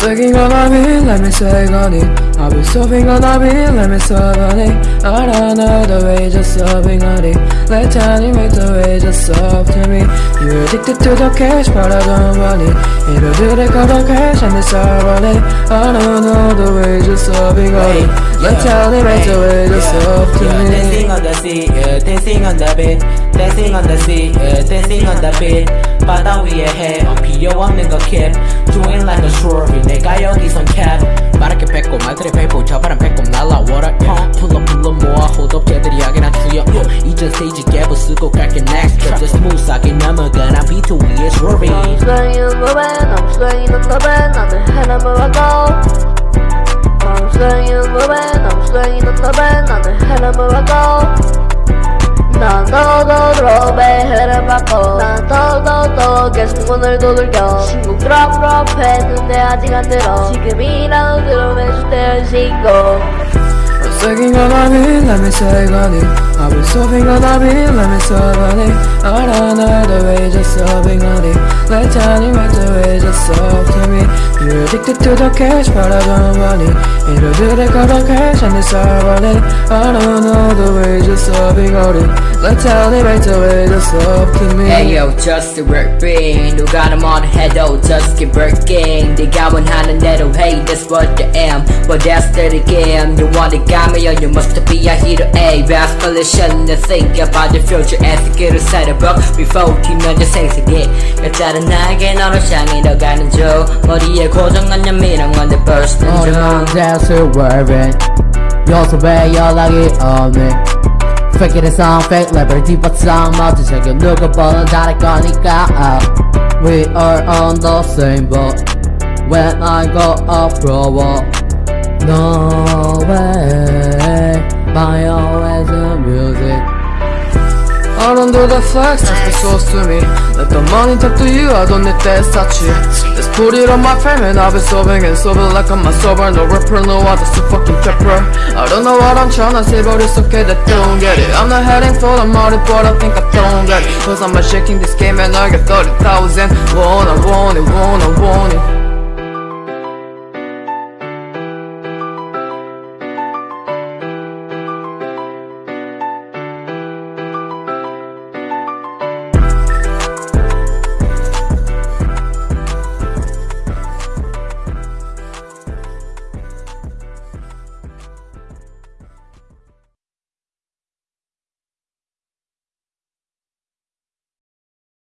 Thinking on a me, let me sag on it I've been surfing on a me, let me serve on it. I don't know the way, just serving on it. Let Johnny make the way, just serve to me. You're addicted to the cash, but I don't want it. If you do the cut of cash and they serve on it. I don't know the way, just serving on it. Let Johnny make the way, just serve to me. Dancing on the sea, yeah, dancing on the bed Dancing on the sea, yeah, dancing on the bed But now we ahead, on P.O. I'm in nigga cap. Doing like a swerve 내가 여기선 캡 빠르게 뱉고 말들이 뱉고 저 바람 뱉고 날라와라 uh, 불러 불러 모아 hold up 걔들이 하긴 한 투여 uh, 이전 스테이지 갭을 쓰고 갈게 next trip just 스무스하게 넘어가 난 비트 위에 swerving I'm swinging the band, I'm swinging on the band 나는 하나만 와고 I'm swinging the band, I'm swinging on the band 나는 하나만 와고 난 너도 배 흐름 받고 난 더더더 계속 문을 두들겨 신곡 드롭 드롭 했는데 아직 안 들어 지금이라도 들어매줄 때는 신곡 I'm thinking on me, let me say on it I've been surfing on me, let me on it I don't know the way, just surfing on it Let time make the way, just surf to me You're addicted to the cash, but I don't want it It'll do the got the cash and it's all on it I don't know the way, just surfing on it Let time make the way, just surf to me Hey yo, just a working 누가 나 뭐라 해도 just keep working 네가 원하는 대로 hey, that's what I am But that's the game You want it, got me, or you must be a hero A respiration and think about the future as the 길을 살아봐 Before 뒤면제 생색이 여자는 나에게 너를 향해 더 가는 중 머리에 고정한 연민한 건데 burst 어, 난 that's a worry 요섭에 연락이 없네 Fake it is on fake level 뒷바탕 모두 새겨 누구보다 다를 거니까 uh, We are on the same boat When I go abroad No Flex, that's the source to me. Let the money talk to you, I don't need that statue Let's put it on my frame and I'll be sobbing and sobbing like I'm a sober No rapper, no other, so fucking pepper. I don't know what I'm trying to say, but it's okay that don't get it. I'm not heading for the money, but I think I don't get it. Cause I'm shaking this game and I get 30,000 Want, I want